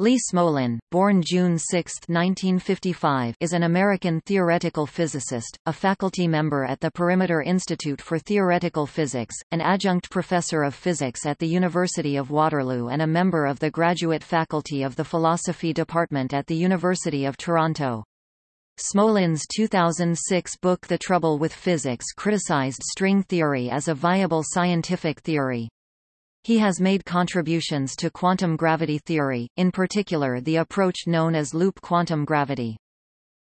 Lee Smolin, born June 6, 1955, is an American theoretical physicist, a faculty member at the Perimeter Institute for Theoretical Physics, an adjunct professor of physics at the University of Waterloo and a member of the graduate faculty of the Philosophy Department at the University of Toronto. Smolin's 2006 book The Trouble with Physics criticized string theory as a viable scientific theory. He has made contributions to quantum gravity theory, in particular the approach known as loop quantum gravity.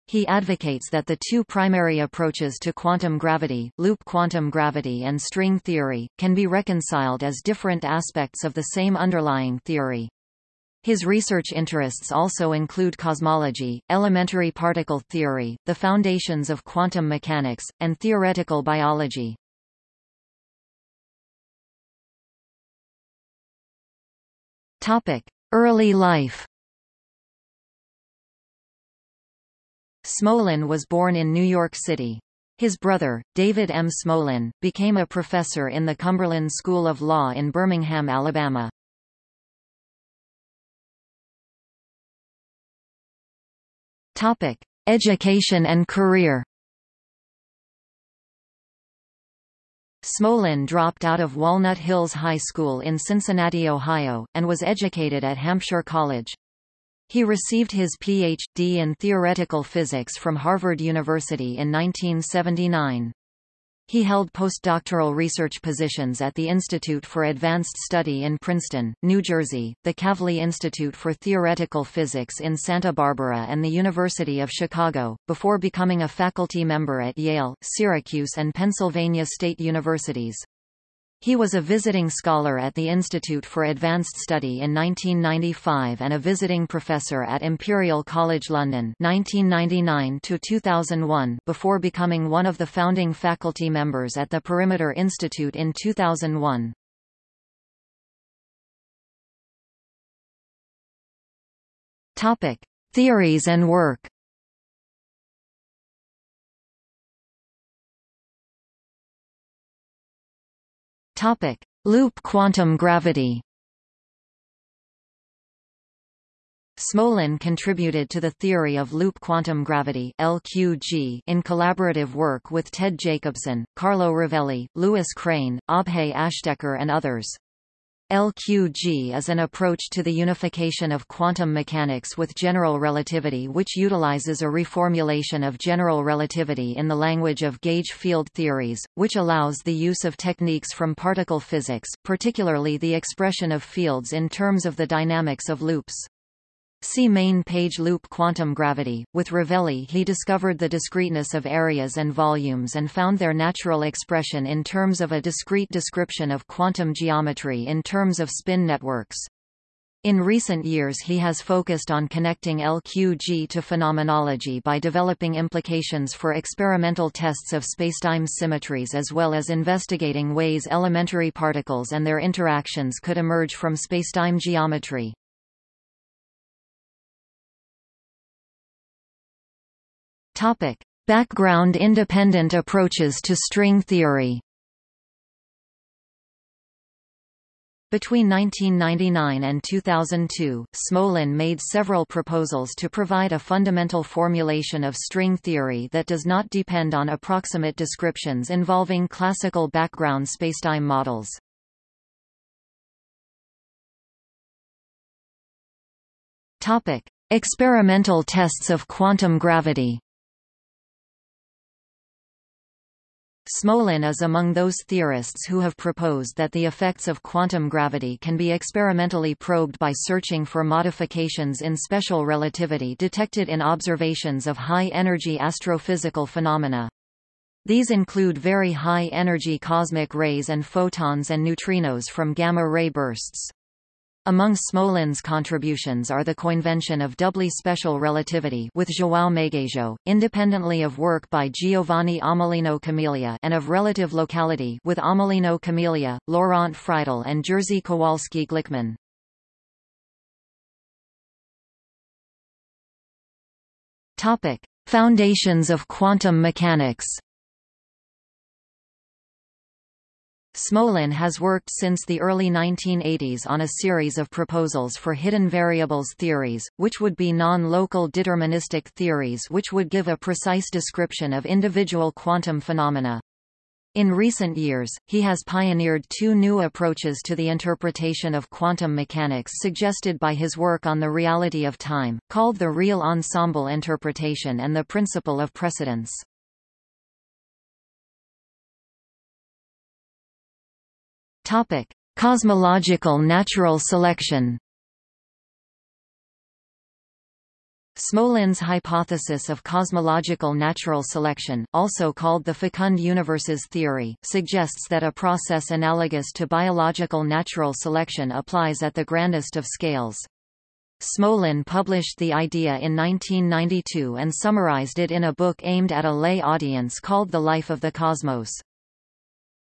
He advocates that the two primary approaches to quantum gravity, loop quantum gravity and string theory, can be reconciled as different aspects of the same underlying theory. His research interests also include cosmology, elementary particle theory, the foundations of quantum mechanics, and theoretical biology. Early life Smolin was born in New York City. His brother, David M. Smolin, became a professor in the Cumberland School of Law in Birmingham, Alabama. Topic: Education and career Smolin dropped out of Walnut Hills High School in Cincinnati, Ohio, and was educated at Hampshire College. He received his Ph.D. in theoretical physics from Harvard University in 1979. He held postdoctoral research positions at the Institute for Advanced Study in Princeton, New Jersey, the Kavli Institute for Theoretical Physics in Santa Barbara and the University of Chicago, before becoming a faculty member at Yale, Syracuse and Pennsylvania State Universities. He was a visiting scholar at the Institute for Advanced Study in 1995 and a visiting professor at Imperial College London 1999 2001 before becoming one of the founding faculty members at the Perimeter Institute in 2001. Topic: Theories and work. Topic: Loop quantum gravity. Smolin contributed to the theory of loop quantum gravity (LQG) in collaborative work with Ted Jacobson, Carlo Rovelli, Louis Crane, Abhay Ashtekar and others. LQG is an approach to the unification of quantum mechanics with general relativity which utilizes a reformulation of general relativity in the language of gauge field theories, which allows the use of techniques from particle physics, particularly the expression of fields in terms of the dynamics of loops. See main page loop quantum gravity. With Rovelli he discovered the discreteness of areas and volumes and found their natural expression in terms of a discrete description of quantum geometry in terms of spin networks. In recent years he has focused on connecting LQG to phenomenology by developing implications for experimental tests of spacetime symmetries as well as investigating ways elementary particles and their interactions could emerge from spacetime geometry. Topic: Background independent approaches to string theory. Between 1999 and 2002, Smolin made several proposals to provide a fundamental formulation of string theory that does not depend on approximate descriptions involving classical background spacetime models. Topic: Experimental tests of quantum gravity. Smolin is among those theorists who have proposed that the effects of quantum gravity can be experimentally probed by searching for modifications in special relativity detected in observations of high-energy astrophysical phenomena. These include very high-energy cosmic rays and photons and neutrinos from gamma-ray bursts. Among Smolin's contributions are the coinvention of doubly special relativity with João Magueijo, independently of work by Giovanni Amelino Camelia and of relative locality with Amelino Camelia, Laurent Freidel and Jerzy Kowalski-Glikman. Topic: Foundations of quantum mechanics. Smolin has worked since the early 1980s on a series of proposals for hidden variables theories, which would be non-local deterministic theories which would give a precise description of individual quantum phenomena. In recent years, he has pioneered two new approaches to the interpretation of quantum mechanics suggested by his work on the reality of time, called the real ensemble interpretation and the principle of precedence. Topic: Cosmological natural selection. Smolin's hypothesis of cosmological natural selection, also called the fecund universes theory, suggests that a process analogous to biological natural selection applies at the grandest of scales. Smolin published the idea in 1992 and summarized it in a book aimed at a lay audience called The Life of the Cosmos.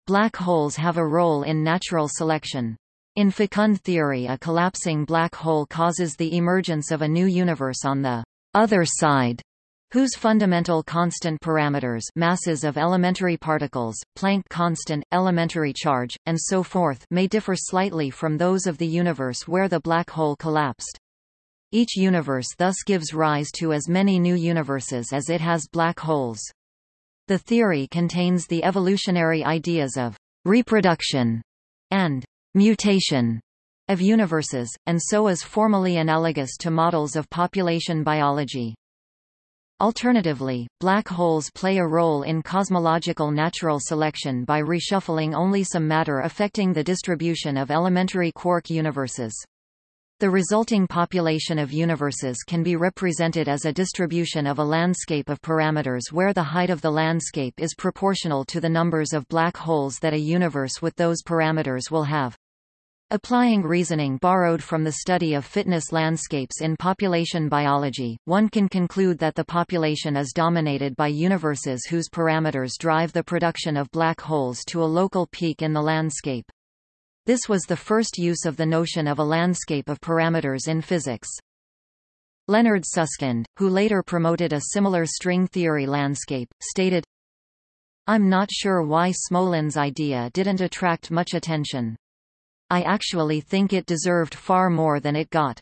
Black holes have a role in natural selection. In fecund theory a collapsing black hole causes the emergence of a new universe on the other side, whose fundamental constant parameters masses of elementary particles, Planck constant, elementary charge, and so forth may differ slightly from those of the universe where the black hole collapsed. Each universe thus gives rise to as many new universes as it has black holes. The theory contains the evolutionary ideas of reproduction and mutation of universes, and so is formally analogous to models of population biology. Alternatively, black holes play a role in cosmological natural selection by reshuffling only some matter affecting the distribution of elementary quark universes. The resulting population of universes can be represented as a distribution of a landscape of parameters where the height of the landscape is proportional to the numbers of black holes that a universe with those parameters will have. Applying reasoning borrowed from the study of fitness landscapes in population biology, one can conclude that the population is dominated by universes whose parameters drive the production of black holes to a local peak in the landscape. This was the first use of the notion of a landscape of parameters in physics. Leonard Susskind, who later promoted a similar string theory landscape, stated, I'm not sure why Smolin's idea didn't attract much attention. I actually think it deserved far more than it got.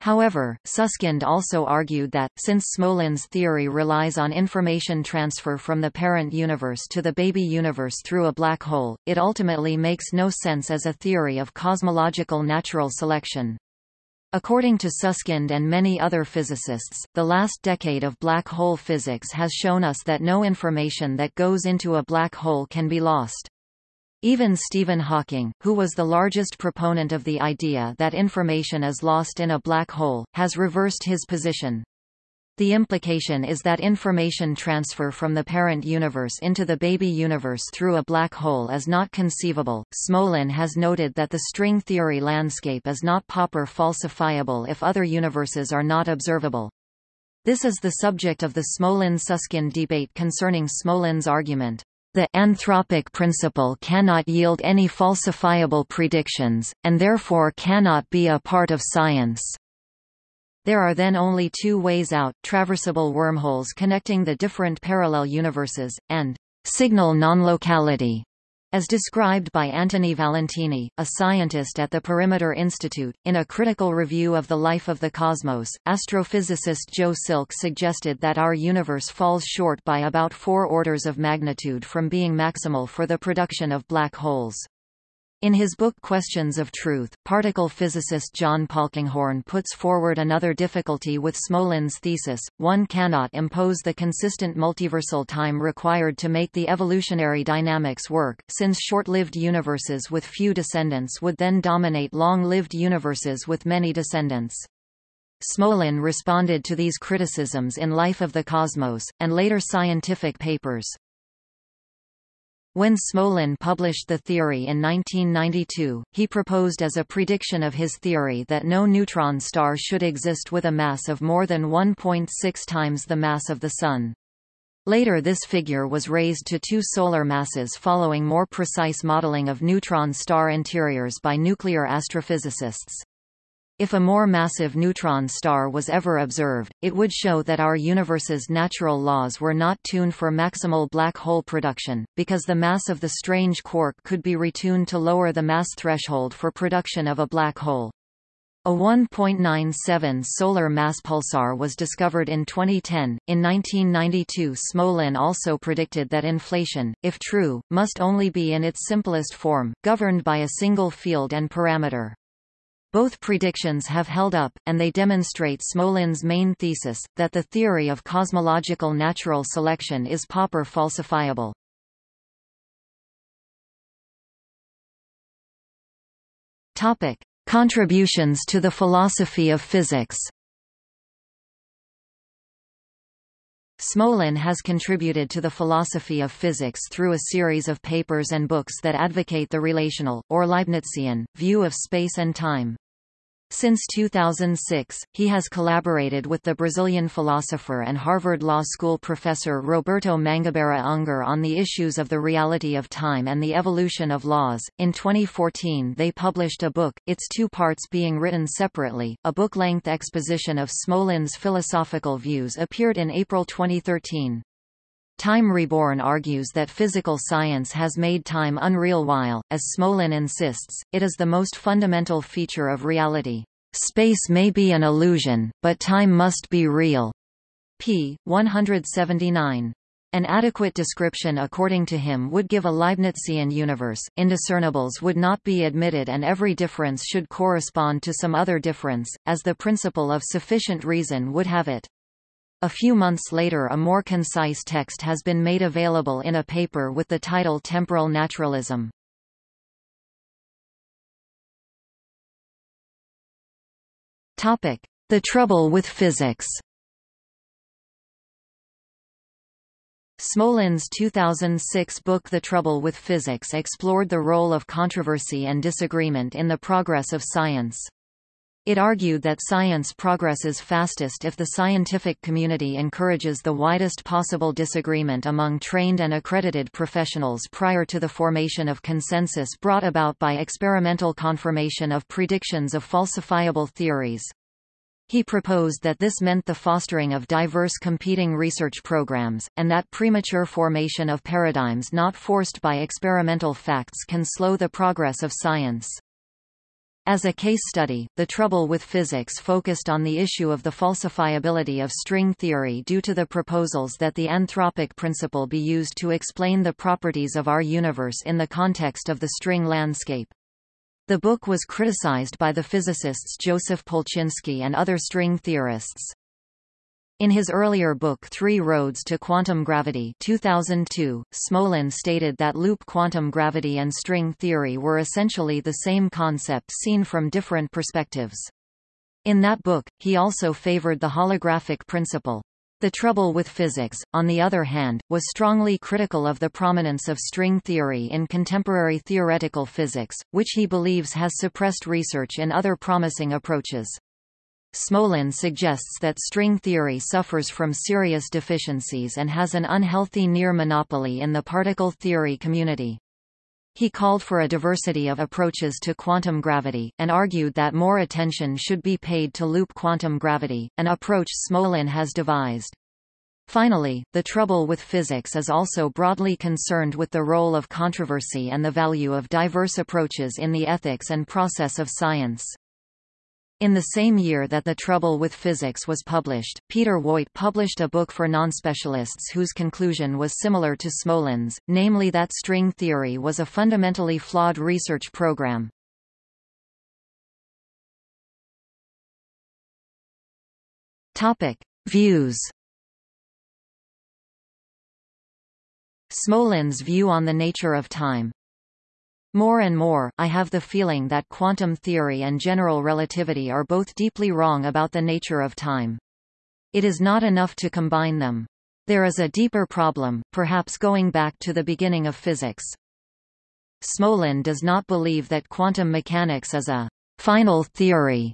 However, Susskind also argued that, since Smolin's theory relies on information transfer from the parent universe to the baby universe through a black hole, it ultimately makes no sense as a theory of cosmological natural selection. According to Susskind and many other physicists, the last decade of black hole physics has shown us that no information that goes into a black hole can be lost. Even Stephen Hawking, who was the largest proponent of the idea that information is lost in a black hole, has reversed his position. The implication is that information transfer from the parent universe into the baby universe through a black hole is not conceivable. Smolin has noted that the string theory landscape is not Popper falsifiable if other universes are not observable. This is the subject of the Smolin-Susskind debate concerning Smolin's argument. The anthropic principle cannot yield any falsifiable predictions, and therefore cannot be a part of science. There are then only two ways out, traversable wormholes connecting the different parallel universes, and signal non-locality. As described by Antony Valentini, a scientist at the Perimeter Institute, in a critical review of the life of the cosmos, astrophysicist Joe Silk suggested that our universe falls short by about four orders of magnitude from being maximal for the production of black holes. In his book Questions of Truth, particle physicist John Polkinghorne puts forward another difficulty with Smolin's thesis, one cannot impose the consistent multiversal time required to make the evolutionary dynamics work, since short-lived universes with few descendants would then dominate long-lived universes with many descendants. Smolin responded to these criticisms in Life of the Cosmos, and later scientific papers. When Smolin published the theory in 1992, he proposed as a prediction of his theory that no neutron star should exist with a mass of more than 1.6 times the mass of the Sun. Later this figure was raised to two solar masses following more precise modeling of neutron star interiors by nuclear astrophysicists. If a more massive neutron star was ever observed, it would show that our universe's natural laws were not tuned for maximal black hole production, because the mass of the strange quark could be retuned to lower the mass threshold for production of a black hole. A 1.97 solar mass pulsar was discovered in 2010. In 1992, Smolin also predicted that inflation, if true, must only be in its simplest form, governed by a single field and parameter. Both predictions have held up, and they demonstrate Smolin's main thesis, that the theory of cosmological natural selection is Popper falsifiable. Topic. Contributions to the philosophy of physics Smolin has contributed to the philosophy of physics through a series of papers and books that advocate the relational, or Leibnizian, view of space and time. Since 2006, he has collaborated with the Brazilian philosopher and Harvard Law School professor Roberto Mangabeira Unger on the issues of the reality of time and the evolution of laws. In 2014, they published a book, its two parts being written separately. A book length exposition of Smolin's philosophical views appeared in April 2013. Time Reborn argues that physical science has made time unreal while, as Smolin insists, it is the most fundamental feature of reality. Space may be an illusion, but time must be real. p. 179. An adequate description according to him would give a Leibnizian universe, indiscernibles would not be admitted and every difference should correspond to some other difference, as the principle of sufficient reason would have it. A few months later a more concise text has been made available in a paper with the title Temporal Naturalism. The trouble with physics Smolin's 2006 book The Trouble with Physics explored the role of controversy and disagreement in the progress of science. It argued that science progresses fastest if the scientific community encourages the widest possible disagreement among trained and accredited professionals prior to the formation of consensus brought about by experimental confirmation of predictions of falsifiable theories. He proposed that this meant the fostering of diverse competing research programs, and that premature formation of paradigms not forced by experimental facts can slow the progress of science. As a case study, the trouble with physics focused on the issue of the falsifiability of string theory due to the proposals that the anthropic principle be used to explain the properties of our universe in the context of the string landscape. The book was criticized by the physicists Joseph Polchinski and other string theorists. In his earlier book Three Roads to Quantum Gravity 2002, Smolin stated that loop quantum gravity and string theory were essentially the same concept seen from different perspectives. In that book, he also favored the holographic principle. The trouble with physics, on the other hand, was strongly critical of the prominence of string theory in contemporary theoretical physics, which he believes has suppressed research in other promising approaches. Smolin suggests that string theory suffers from serious deficiencies and has an unhealthy near monopoly in the particle theory community. He called for a diversity of approaches to quantum gravity, and argued that more attention should be paid to loop quantum gravity, an approach Smolin has devised. Finally, the trouble with physics is also broadly concerned with the role of controversy and the value of diverse approaches in the ethics and process of science. In the same year that The Trouble with Physics was published, Peter Woit published a book for non-specialists whose conclusion was similar to Smolin's, namely that string theory was a fundamentally flawed research program. Topic: Views. Smolin's view on the nature of time more and more, I have the feeling that quantum theory and general relativity are both deeply wrong about the nature of time. It is not enough to combine them. There is a deeper problem, perhaps going back to the beginning of physics. Smolin does not believe that quantum mechanics is a final theory.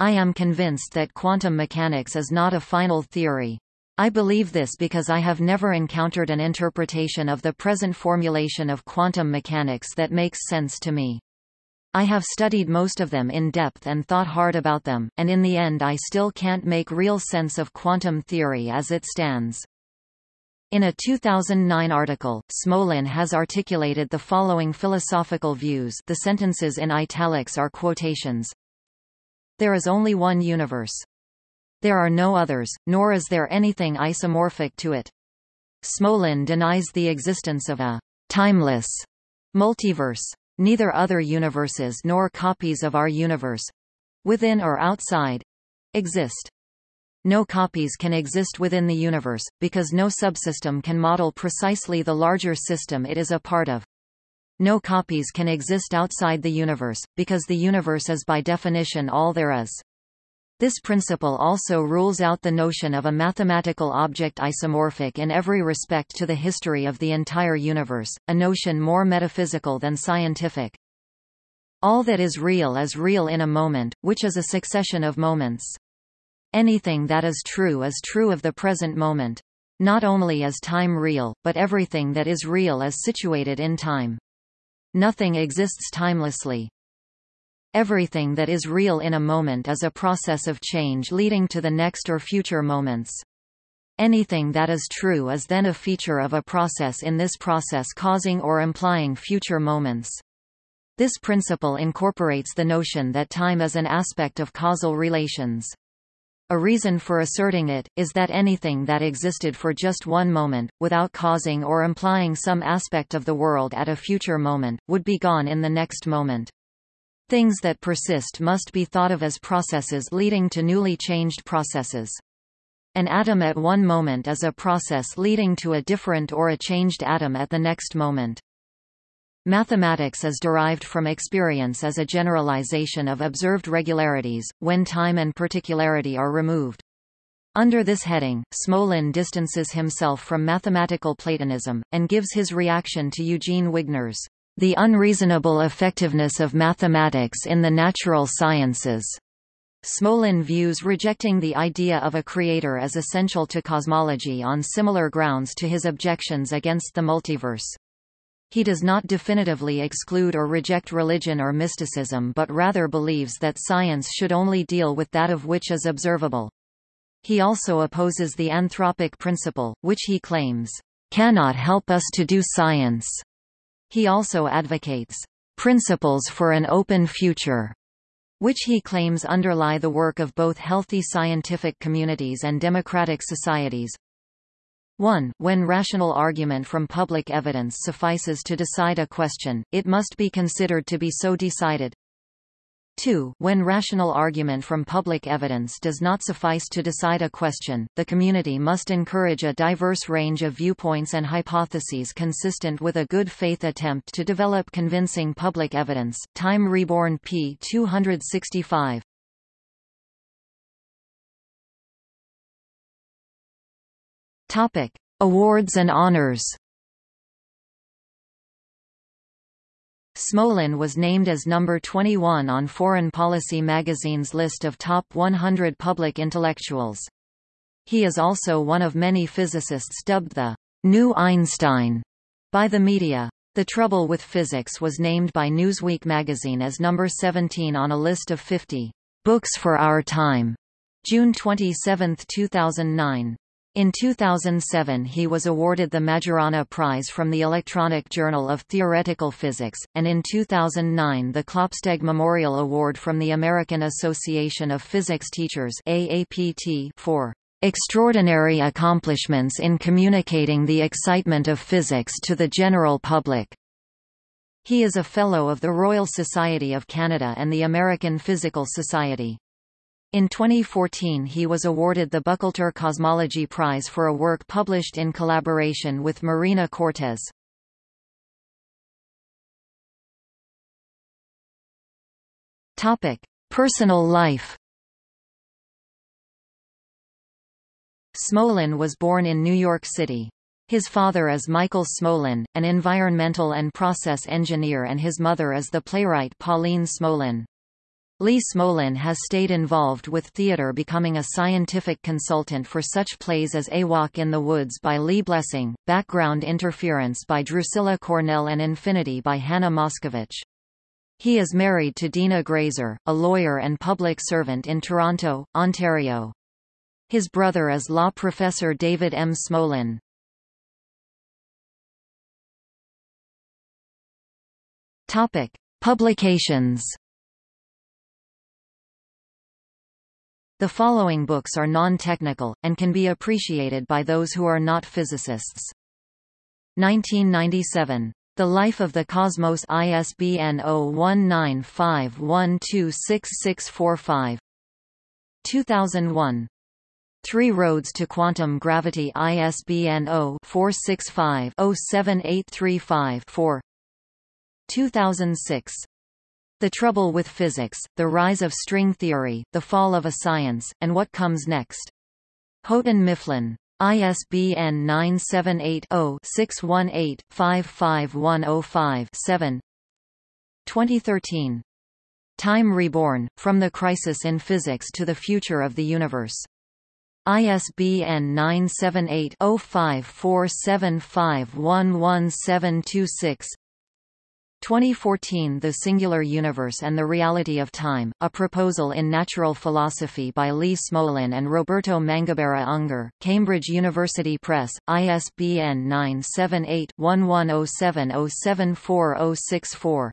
I am convinced that quantum mechanics is not a final theory. I believe this because I have never encountered an interpretation of the present formulation of quantum mechanics that makes sense to me. I have studied most of them in depth and thought hard about them, and in the end I still can't make real sense of quantum theory as it stands. In a 2009 article, Smolin has articulated the following philosophical views the sentences in italics are quotations. There is only one universe. There are no others, nor is there anything isomorphic to it. Smolin denies the existence of a timeless multiverse. Neither other universes nor copies of our universe within or outside exist. No copies can exist within the universe, because no subsystem can model precisely the larger system it is a part of. No copies can exist outside the universe, because the universe is by definition all there is. This principle also rules out the notion of a mathematical object isomorphic in every respect to the history of the entire universe, a notion more metaphysical than scientific. All that is real is real in a moment, which is a succession of moments. Anything that is true is true of the present moment. Not only is time real, but everything that is real is situated in time. Nothing exists timelessly. Everything that is real in a moment is a process of change leading to the next or future moments. Anything that is true is then a feature of a process in this process causing or implying future moments. This principle incorporates the notion that time is an aspect of causal relations. A reason for asserting it, is that anything that existed for just one moment, without causing or implying some aspect of the world at a future moment, would be gone in the next moment. Things that persist must be thought of as processes leading to newly changed processes. An atom at one moment is a process leading to a different or a changed atom at the next moment. Mathematics is derived from experience as a generalization of observed regularities, when time and particularity are removed. Under this heading, Smolin distances himself from mathematical Platonism, and gives his reaction to Eugene Wigner's the unreasonable effectiveness of mathematics in the natural sciences. Smolin views rejecting the idea of a creator as essential to cosmology on similar grounds to his objections against the multiverse. He does not definitively exclude or reject religion or mysticism but rather believes that science should only deal with that of which is observable. He also opposes the anthropic principle, which he claims, "...cannot help us to do science." He also advocates principles for an open future, which he claims underlie the work of both healthy scientific communities and democratic societies. 1. When rational argument from public evidence suffices to decide a question, it must be considered to be so decided. 2. When rational argument from public evidence does not suffice to decide a question, the community must encourage a diverse range of viewpoints and hypotheses consistent with a good faith attempt to develop convincing public evidence. Time Reborn p. 265. Topic: Awards and honors. Smolin was named as number 21 on Foreign Policy magazine's list of top 100 public intellectuals. He is also one of many physicists dubbed the New Einstein by the media. The Trouble with Physics was named by Newsweek magazine as number 17 on a list of 50 books for our time. June 27, 2009. In 2007 he was awarded the Majorana Prize from the Electronic Journal of Theoretical Physics, and in 2009 the Klopsteg Memorial Award from the American Association of Physics Teachers AAPT for extraordinary accomplishments in communicating the excitement of physics to the general public. He is a Fellow of the Royal Society of Canada and the American Physical Society. In 2014 he was awarded the Buchalter Cosmology Prize for a work published in collaboration with Marina Cortês. Personal life Smolin was born in New York City. His father is Michael Smolin, an environmental and process engineer and his mother is the playwright Pauline Smolin. Lee Smolin has stayed involved with theater becoming a scientific consultant for such plays as A Walk in the Woods by Lee Blessing, Background Interference by Drucilla Cornell and Infinity by Hannah Moscovitch. He is married to Dina Graser, a lawyer and public servant in Toronto, Ontario. His brother is law professor David M. Smolin. Topic: Publications. The following books are non-technical, and can be appreciated by those who are not physicists. 1997. The Life of the Cosmos ISBN 0195126645 2001. Three Roads to Quantum Gravity ISBN 0-465-07835-4 2006. The Trouble with Physics, The Rise of String Theory, The Fall of a Science, and What Comes Next. Houghton Mifflin. ISBN 978-0-618-55105-7 2013. Time Reborn, From the Crisis in Physics to the Future of the Universe. ISBN 978-0547511726 2014 The Singular Universe and the Reality of Time, a proposal in natural philosophy by Lee Smolin and Roberto Mangabeira Unger, Cambridge University Press, ISBN 978-1107074064